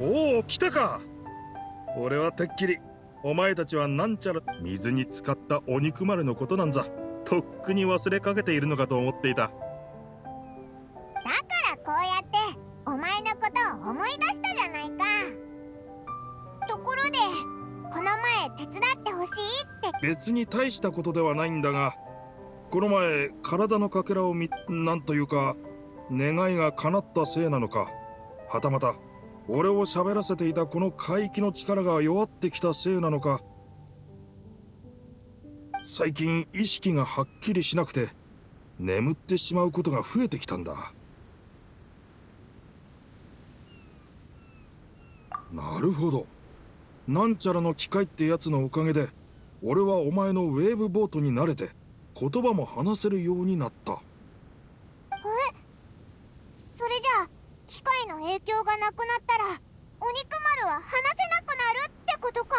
おお来たか。俺はてっきりお前たちはなんちゃら水に浸かったお肉丸のことなんざとっくに忘れかけているのかと思っていた。だからこうやってお前のことを思い出したじゃないか。ところでこの前手伝ってほしいって。別に大したことではないんだがこの前体のかけらを見なんというか願いが叶ったせいなのかはたまた俺を喋らせていたこの海域の力が弱ってきたせいなのか。最近意識がはっきりしなくて眠ってしまうことが増えてきたんだ。なるほど。なんちゃらの機械ってやつのおかげで俺はお前のウェーブボートに慣れて言葉も話せるようになったえそれじゃあ機械の影響がなくなったらお肉丸は話せなくなるってことか？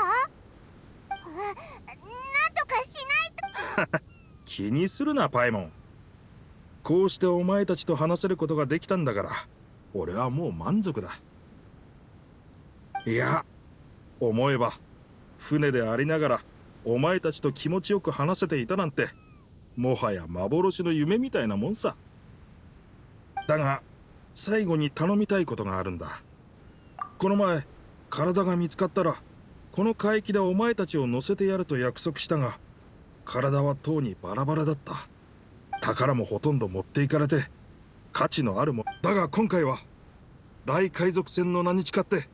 なんとかしないと。気にするなパイモン。こうしてお前たちと話せることができたんだから俺はもう満足だ。いや思えば船でありながらお前たちと気持ちよく話せていたなんてもはや幻の夢みたいなもんさ。だが最後に頼みたいことがあるんだ。この前体が見つかったらこの海域でお前たちを乗せてやると約束したが体はとうにバラバラだった。宝もほとんど持っていかれて価値のあるもだが今回は大海賊船の名に誓って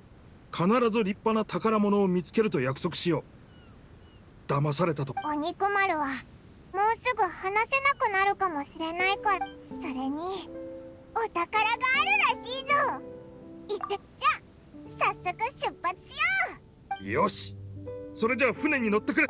必ず立派な宝物を見つけると約束しよう。騙されたと。お肉丸はもうすぐ話せなくなるかもしれないからそれに。お宝があるらしいぞ。行ってじゃ早速出発しよう。よし。それじゃあ船に乗ってくれ。